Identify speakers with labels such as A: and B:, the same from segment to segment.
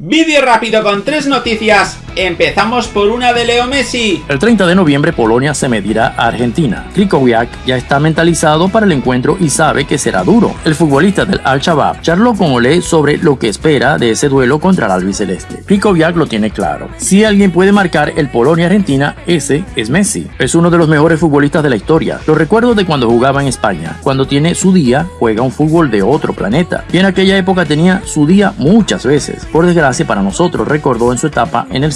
A: Vídeo rápido con tres noticias. Empezamos por una de Leo Messi.
B: El 30 de noviembre Polonia se medirá a Argentina. Krikowiak ya está mentalizado para el encuentro y sabe que será duro. El futbolista del Al-Shabaab charló con Olé sobre lo que espera de ese duelo contra el albiceleste. Krikowiak lo tiene claro. Si alguien puede marcar el Polonia-Argentina, ese es Messi. Es uno de los mejores futbolistas de la historia. Lo recuerdo de cuando jugaba en España. Cuando tiene su día, juega un fútbol de otro planeta. Y en aquella época tenía su día muchas veces. Por desgracia, para nosotros, recordó en su etapa en el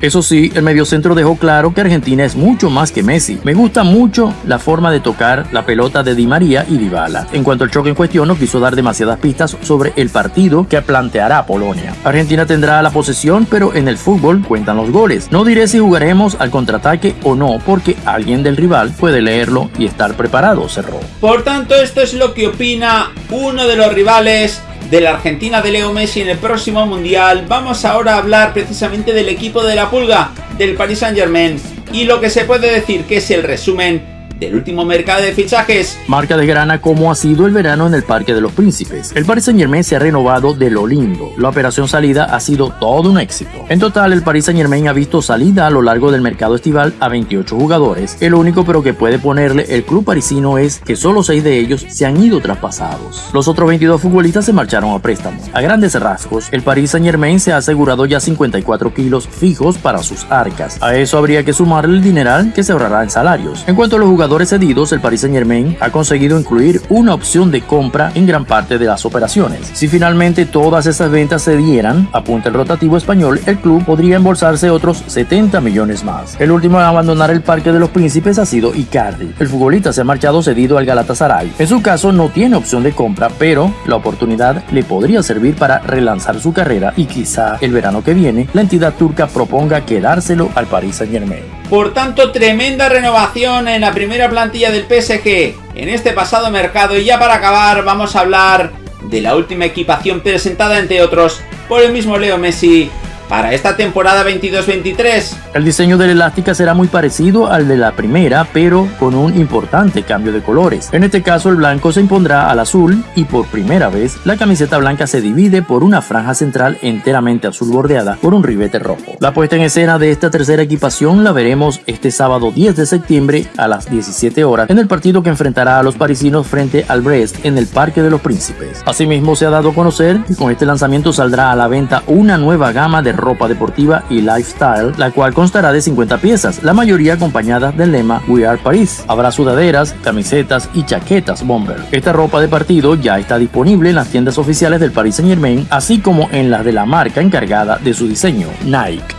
B: Eso sí, el mediocentro dejó claro que Argentina es mucho más que Messi. Me gusta mucho la forma de tocar la pelota de Di María y Dybala. En cuanto al choque en cuestión, no quiso dar demasiadas pistas sobre el partido que planteará Polonia. Argentina tendrá la posesión, pero en el fútbol cuentan los goles. No diré si jugaremos al contraataque o no, porque alguien del rival puede leerlo y estar preparado, cerró.
A: Por tanto, esto es lo que opina uno de los rivales de la Argentina de Leo Messi en el próximo Mundial, vamos ahora a hablar precisamente del equipo de la Pulga, del Paris Saint Germain, y lo que se puede decir que es el resumen del último mercado de fichajes.
B: Marca de grana cómo ha sido el verano en el Parque de los Príncipes. El Paris Saint Germain se ha renovado de lo lindo. La operación salida ha sido todo un éxito. En total, el Paris Saint Germain ha visto salida a lo largo del mercado estival a 28 jugadores. El único pero que puede ponerle el club parisino es que solo 6 de ellos se han ido traspasados. Los otros 22 futbolistas se marcharon a préstamo. A grandes rasgos, el Paris Saint Germain se ha asegurado ya 54 kilos fijos para sus arcas. A eso habría que sumarle el dineral que se ahorrará en salarios. En cuanto a los jugadores cedidos, el Paris Saint Germain ha conseguido incluir una opción de compra en gran parte de las operaciones. Si finalmente todas esas ventas se dieran, apunta el rotativo español, el club podría embolsarse otros 70 millones más. El último en abandonar el Parque de los Príncipes ha sido Icardi. El futbolista se ha marchado cedido al Galatasaray. En su caso no tiene opción de compra, pero la oportunidad le podría servir para relanzar su carrera y quizá el verano que viene la entidad turca proponga quedárselo al Paris Saint Germain.
A: Por tanto, tremenda renovación en la primera plantilla del PSG en este pasado mercado. Y ya para acabar, vamos a hablar de la última equipación presentada, entre otros, por el mismo Leo Messi para esta temporada 22-23.
B: El diseño de la elástica será muy parecido al de la primera, pero con un importante cambio de colores. En este caso el blanco se impondrá al azul y por primera vez la camiseta blanca se divide por una franja central enteramente azul bordeada por un ribete rojo. La puesta en escena de esta tercera equipación la veremos este sábado 10 de septiembre a las 17 horas en el partido que enfrentará a los parisinos frente al Brest en el Parque de los Príncipes. Asimismo se ha dado a conocer que con este lanzamiento saldrá a la venta una nueva gama de ropa deportiva y lifestyle, la cual constará de 50 piezas, la mayoría acompañadas del lema We Are Paris. Habrá sudaderas, camisetas y chaquetas bomber. Esta ropa de partido ya está disponible en las tiendas oficiales del Paris Saint Germain, así como en las de la marca encargada de su diseño, Nike.